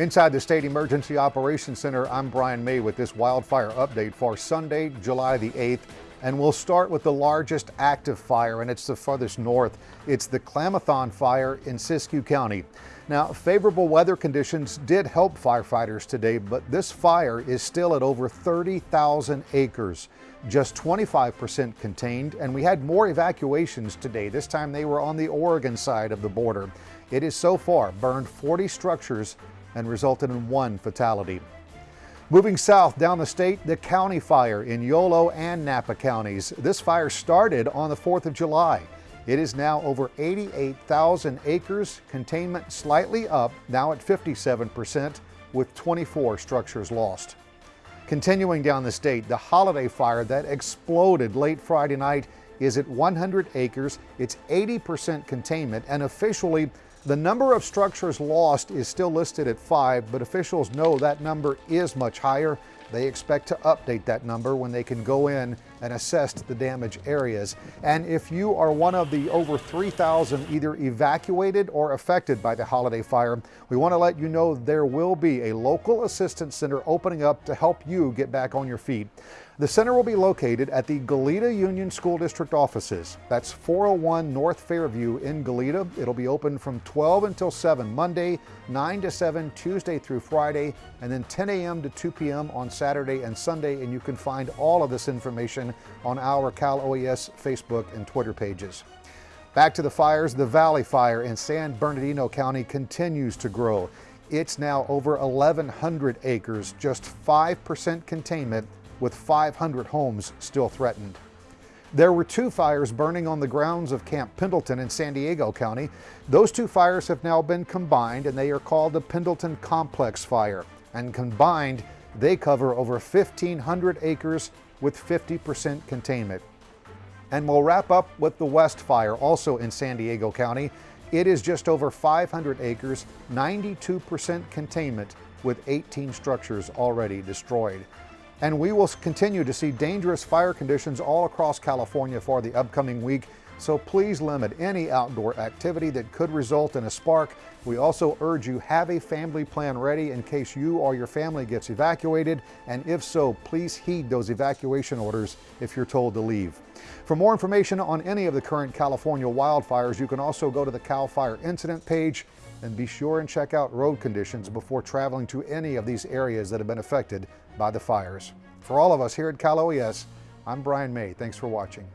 Inside the State Emergency Operations Center, I'm Brian May with this wildfire update for Sunday, July the 8th. And we'll start with the largest active fire, and it's the farthest north. It's the Klamathon fire in Siskiyou County. Now, favorable weather conditions did help firefighters today, but this fire is still at over 30,000 acres, just 25% contained, and we had more evacuations today. This time they were on the Oregon side of the border. It has so far burned 40 structures and resulted in one fatality. Moving south down the state, the county fire in Yolo and Napa counties. This fire started on the 4th of July. It is now over 88,000 acres, containment slightly up, now at 57%, with 24 structures lost. Continuing down the state, the holiday fire that exploded late Friday night is at 100 acres. It's 80% containment, and officially, the number of structures lost is still listed at five, but officials know that number is much higher. They expect to update that number when they can go in and assess the damage areas. And if you are one of the over 3,000 either evacuated or affected by the holiday fire, we want to let you know there will be a local assistance center opening up to help you get back on your feet. The center will be located at the Goleta Union School District offices. That's 401 North Fairview in Goleta. It'll be open from 12 until 7 Monday, 9 to 7 Tuesday through Friday, and then 10 a.m. to 2 p.m. on Saturday and Sunday. And you can find all of this information on our Cal OES Facebook and Twitter pages. Back to the fires, the Valley Fire in San Bernardino County continues to grow. It's now over 1,100 acres, just 5% containment with 500 homes still threatened. There were two fires burning on the grounds of Camp Pendleton in San Diego County. Those two fires have now been combined and they are called the Pendleton Complex Fire. And combined, they cover over 1,500 acres with 50% containment. And we'll wrap up with the West Fire, also in San Diego County. It is just over 500 acres, 92% containment, with 18 structures already destroyed. And we will continue to see dangerous fire conditions all across California for the upcoming week. So please limit any outdoor activity that could result in a spark. We also urge you have a family plan ready in case you or your family gets evacuated. And if so, please heed those evacuation orders if you're told to leave. For more information on any of the current California wildfires, you can also go to the CAL FIRE incident page and be sure and check out road conditions before traveling to any of these areas that have been affected by the fires. For all of us here at Cal OES, I'm Brian May. Thanks for watching.